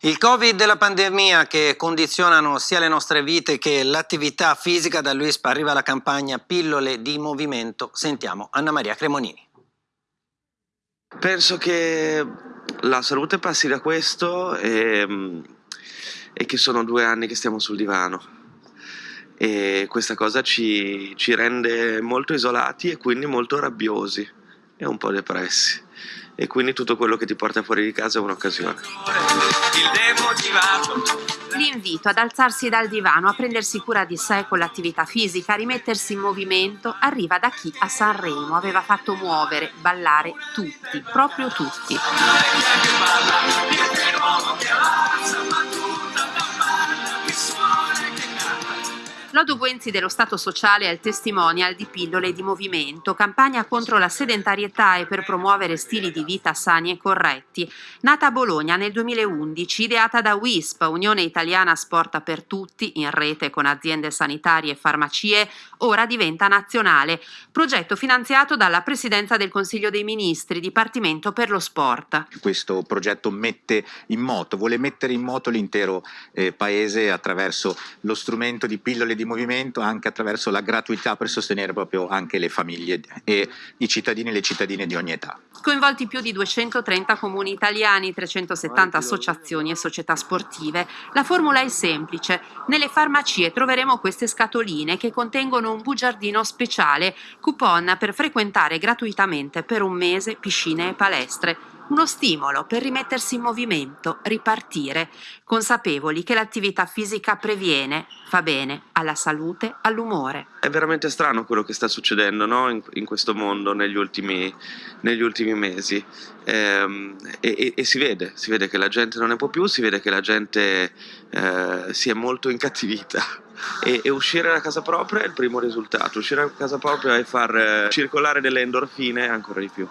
Il Covid e la pandemia che condizionano sia le nostre vite che l'attività fisica, da Luispa arriva la campagna Pillole di Movimento. Sentiamo Anna Maria Cremonini. Penso che la salute passi da questo e, e che sono due anni che stiamo sul divano e questa cosa ci, ci rende molto isolati e quindi molto rabbiosi e un po' depressi e quindi tutto quello che ti porta fuori di casa è un'occasione. L'invito ad alzarsi dal divano, a prendersi cura di sé con l'attività fisica, a rimettersi in movimento, arriva da chi a Sanremo aveva fatto muovere, ballare tutti, proprio tutti. Lodo Buenzi dello Stato Sociale è il testimonial di pillole di movimento, campagna contro la sedentarietà e per promuovere stili di vita sani e corretti. Nata a Bologna nel 2011, ideata da WISP, Unione Italiana Sport per Tutti, in rete con aziende sanitarie e farmacie, ora diventa nazionale. Progetto finanziato dalla Presidenza del Consiglio dei Ministri, Dipartimento per lo Sport. Questo progetto mette in moto, vuole mettere in moto l'intero eh, Paese attraverso lo strumento di pillole di movimento anche attraverso la gratuità per sostenere proprio anche le famiglie e i cittadini e le cittadine di ogni età. Coinvolti più di 230 comuni italiani, 370 associazioni e società sportive, la formula è semplice. Nelle farmacie troveremo queste scatoline che contengono un bugiardino speciale, coupon per frequentare gratuitamente per un mese piscine e palestre uno stimolo per rimettersi in movimento, ripartire, consapevoli che l'attività fisica previene, fa bene alla salute, all'umore. È veramente strano quello che sta succedendo no? in, in, questo mondo negli ultimi, negli ultimi mesi ehm, e, e, e, si vede, si vede che la gente non ne può più, si vede che la gente eh, si è molto incattivita. E, e, uscire da casa propria è il primo risultato, uscire da casa propria e far eh, circolare delle endorfine ancora di più.